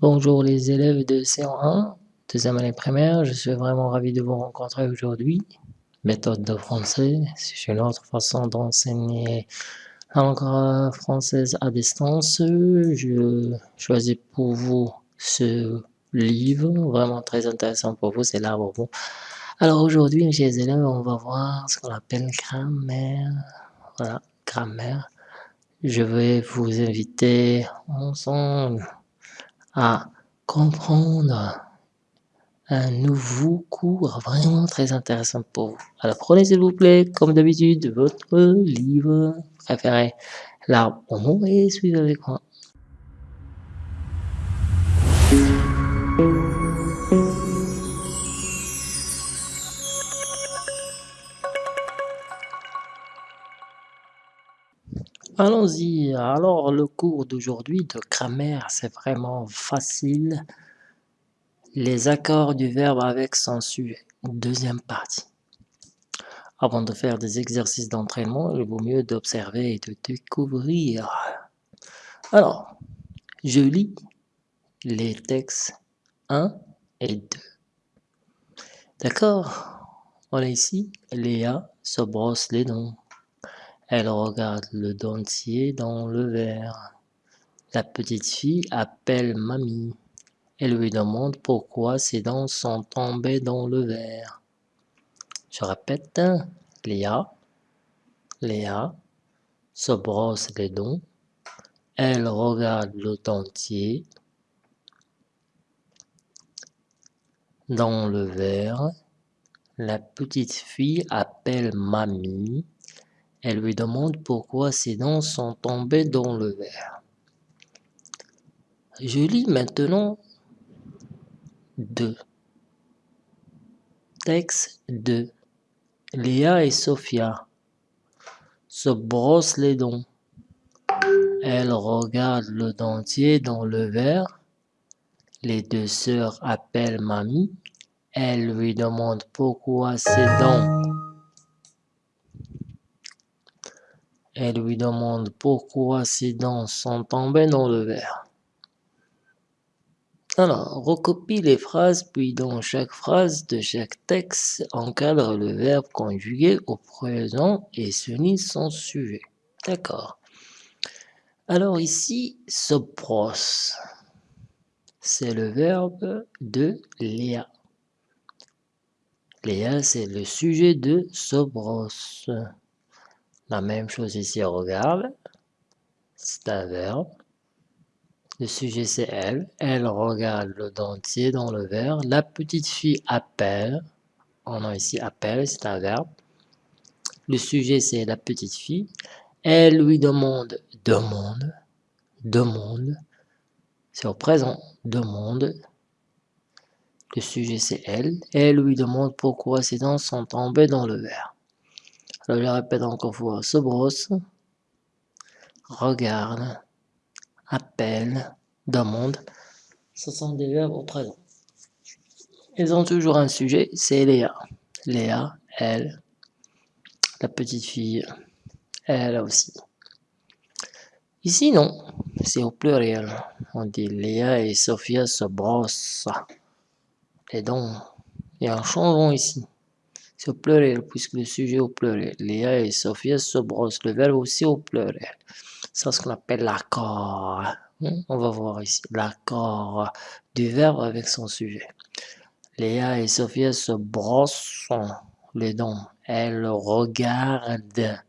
Bonjour les élèves de C1, deuxième année primaire, je suis vraiment ravi de vous rencontrer aujourd'hui. Méthode de français, c'est une autre façon d'enseigner la langue française à distance. Je choisis pour vous ce livre, vraiment très intéressant pour vous, c'est l'arbre bon. Alors aujourd'hui, mes chers élèves, on va voir ce qu'on appelle grammaire. Voilà, grammaire. Je vais vous inviter ensemble à comprendre un nouveau cours vraiment très intéressant pour vous. Alors prenez s'il vous plaît, comme d'habitude, votre livre préféré, l'arbre au et suivez avec moi. Allons-y. Alors, le cours d'aujourd'hui de grammaire, c'est vraiment facile. Les accords du verbe avec son sujet. Deuxième partie. Avant de faire des exercices d'entraînement, il vaut mieux d'observer et de découvrir. Alors, je lis les textes 1 et 2. D'accord? On a ici, Léa se brosse les dents. Elle regarde le dentier dans le verre. La petite fille appelle mamie. Elle lui demande pourquoi ses dents sont tombées dans le verre. Je répète, Léa, Léa se brosse les dents. Elle regarde le dentier dans le verre. La petite fille appelle mamie. Elle lui demande pourquoi ses dents sont tombées dans le verre. Je lis maintenant 2. Texte 2. Léa et Sophia se brossent les dents. Elles regardent le dentier dans le verre. Les deux sœurs appellent mamie. Elle lui demande pourquoi ses dents Elle lui demande pourquoi ses dents sont tombées dans le verre. Alors, recopie les phrases, puis dans chaque phrase de chaque texte, encadre le verbe conjugué au présent et souligne son sujet. D'accord. Alors ici, se brosse. C'est le verbe de Léa. Léa, c'est le sujet de se brosse. La même chose ici, regarde. C'est un verbe. Le sujet, c'est elle. Elle regarde le dentier dans le verre. La petite fille appelle. On a ici appelle, c'est un verbe. Le sujet, c'est la petite fille. Elle lui demande, demande, demande. C'est au présent, demande. Le sujet, c'est elle. Elle lui demande pourquoi ses dents sont tombées dans le verre. Je répète encore fois, se brosse, regarde, appelle, demande. Ce sont des verbes au présent. Ils ont toujours un sujet, c'est Léa. Léa, elle, la petite fille, elle aussi. Ici, non, c'est au pluriel. On dit Léa et Sophia se brossent Et donc, Il y a un changement ici. C'est au pluriel, puisque le sujet au pluriel. Léa et Sophia se brossent. Le verbe aussi au pluriel. C'est ce qu'on appelle l'accord. Hmm? On va voir ici l'accord du verbe avec son sujet. Léa et Sophia se brossent les dents. Elles regardent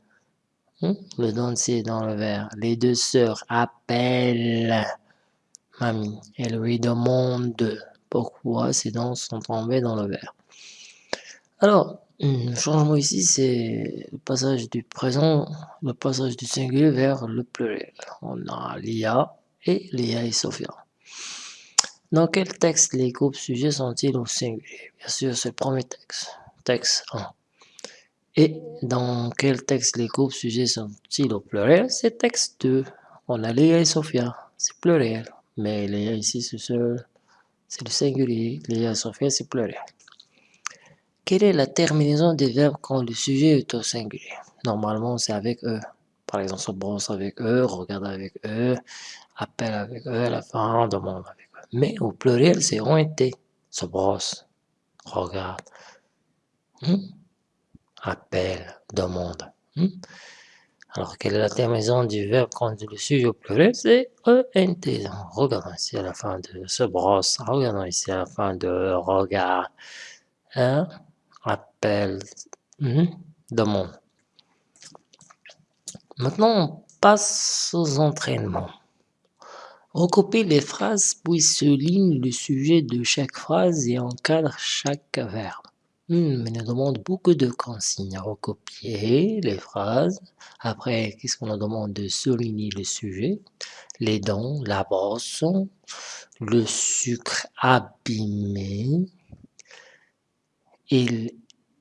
hmm? le dentier dans le verre. Les deux sœurs appellent mamie. Elles lui demandent pourquoi ses dents sont tombées dans le verre. Alors, le changement ici, c'est le passage du présent, le passage du singulier vers le pluriel. On a Lia et Lia et Sophia. Dans quel texte les groupes sujets sont-ils au singulier? Bien sûr, c'est le premier texte, texte 1. Et dans quel texte les groupes sujets sont-ils au pluriel? C'est texte 2. On a Léa et Sophia, c'est pluriel. Mais Léa ici, c'est le singulier. Léa et Sophia, c'est pluriel. Quelle est la terminaison des verbes quand le sujet est au singulier? Normalement, c'est avec eux. Par exemple, se brosse avec eux, regarde avec eux, appelle avec eux, à la fin, demande avec eux. Mais au pluriel, c'est ONT. Se brosse, regarde, hmm? appelle, demande. Hmm? Alors, quelle est la terminaison du verbe quand le sujet au pluriel? C'est ENT. Regardons ici à la fin de se brosse. Regardons ici à la fin de regarde. Hein? Appelle. Hmm? Demande. Maintenant, on passe aux entraînements. Recopiez les phrases puis souligne le sujet de chaque phrase et encadre chaque verbe. Hmm, mais nous demande beaucoup de consignes. Recopier les phrases. Après, qu'est-ce qu'on nous demande de souligner le sujet? Les dents, la brosse, le sucre abîmé, il,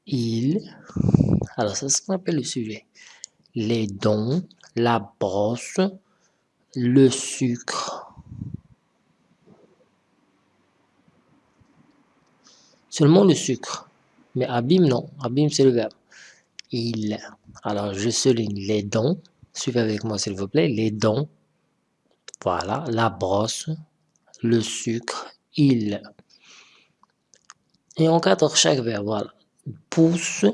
il. Alors, c'est ce qu'on appelle le sujet. Les dents, la brosse, le sucre. Seulement le sucre. Mais abîme, non. Abîme, c'est le verbe. Il. Alors, je souligne les dents. Suivez avec moi, s'il vous plaît. Les dents. Voilà. La brosse. Le sucre. Il. Et on cadre chaque verbe. Voilà. Pousse.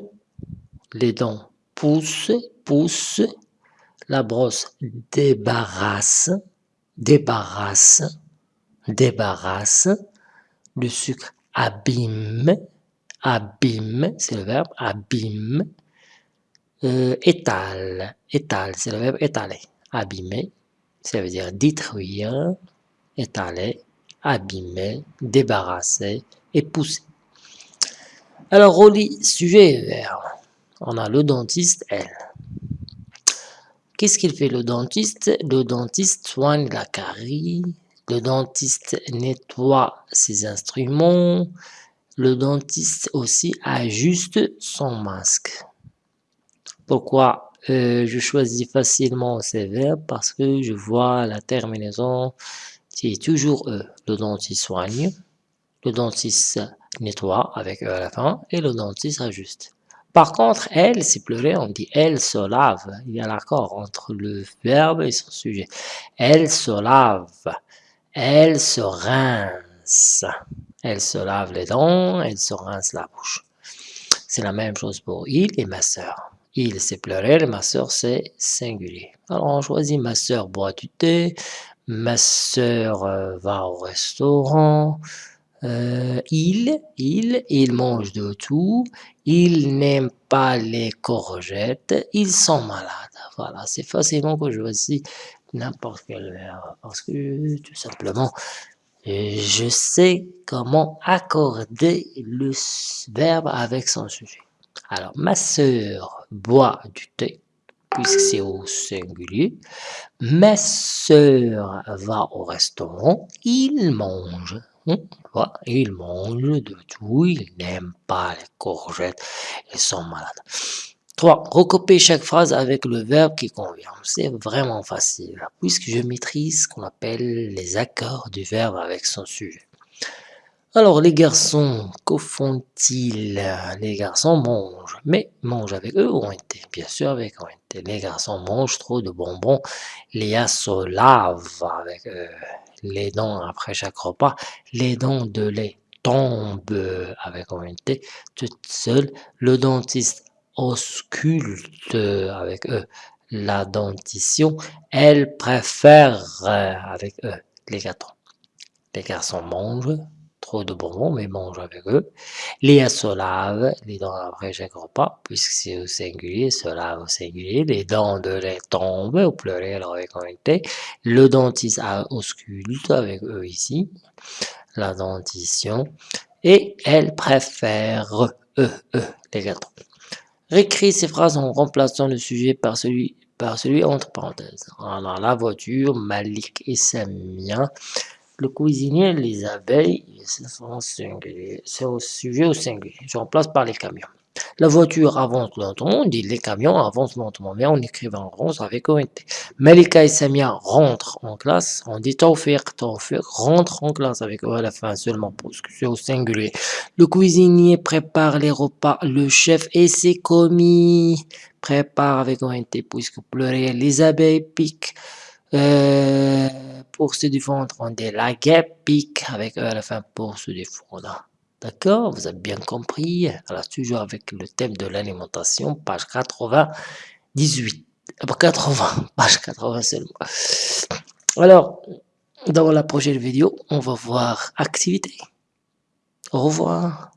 Les dents. Pousse. Pousse la brosse débarrasse, débarrasse, débarrasse, le sucre abîme, abîme, c'est le verbe abîme, euh, étale, étale, c'est le verbe étaler, abîmer, ça veut dire détruire, étaler, abîmer, débarrasser et pousser. Alors, relis sujet et verbe. On a le dentiste, elle. Qu'est-ce qu'il fait le dentiste? Le dentiste soigne la carie, le dentiste nettoie ses instruments, le dentiste aussi ajuste son masque. Pourquoi euh, je choisis facilement ces verbes? Parce que je vois la terminaison, c'est toujours eux. Le dentiste soigne, le dentiste nettoie avec eux à la fin, et le dentiste ajuste. Par contre, elle, c'est pleurer, on dit elle se lave. Il y a l'accord entre le verbe et son sujet. Elle se lave. Elle se rince. Elle se lave les dents, elle se rince la bouche. C'est la même chose pour il et ma sœur. Il, c'est pleurer, ma sœur, c'est singulier. Alors, on choisit ma sœur boit du thé, ma sœur euh, va au restaurant, euh, il, il, il mange de tout, il n'aime pas les courgettes, ils sont malades. Voilà, c'est facilement que je choisis n'importe quel verbe, parce que tout simplement, je sais comment accorder le verbe avec son sujet. Alors, ma sœur boit du thé, puisque c'est au singulier. Ma sœur va au restaurant, il mange. Il mange de tout, il n'aime pas les courgettes, ils sont malades. 3. Recopier chaque phrase avec le verbe qui convient. C'est vraiment facile, puisque je maîtrise ce qu'on appelle les accords du verbe avec son sujet. Alors, les garçons, que font-ils? Les garçons mangent, mais mangent avec eux ou été Bien sûr avec eux. Les garçons mangent trop de bonbons. Léa se lave avec eux les dents après chaque repas, les dents de lait tombent avec ONT toute seule, le dentiste ausculte avec eux la dentition, elle préfère avec eux les gâteaux. Les garçons mangent, trop de bonbons, mais mange avec eux. Les se lave les dents après chaque repas, puisque c'est au singulier, se lave au singulier. Les dents de lait tombent au pluriel avec un Le dentiste ausculte avec eux ici, la dentition. Et elle préfère eux, eux, les gâteaux. Récris ces phrases en remplaçant le sujet par celui, par celui entre parenthèses. Alors, la voiture, Malik et Samia le cuisinier, les abeilles, c'est au sujet au singulier. Je remplace par les camions. La voiture avance lentement, on dit les camions avancent lentement, mais on écrit en rose avec ONT. Malika et Samia rentrent en classe, on dit Taufir, Taufir rentre en classe avec O à la fin seulement parce que c'est au singulier. Le cuisinier prépare les repas, le chef et ses commis préparent avec ONT puisque pleurer les abeilles piquent Euh, pour se défendre, on dit la pique avec E à la fin pour se défendre. D'accord? Vous avez bien compris? Alors, toujours avec le thème de l'alimentation, page 98. 80, page 80 seulement. Alors, dans la prochaine vidéo, on va voir activité. Au revoir.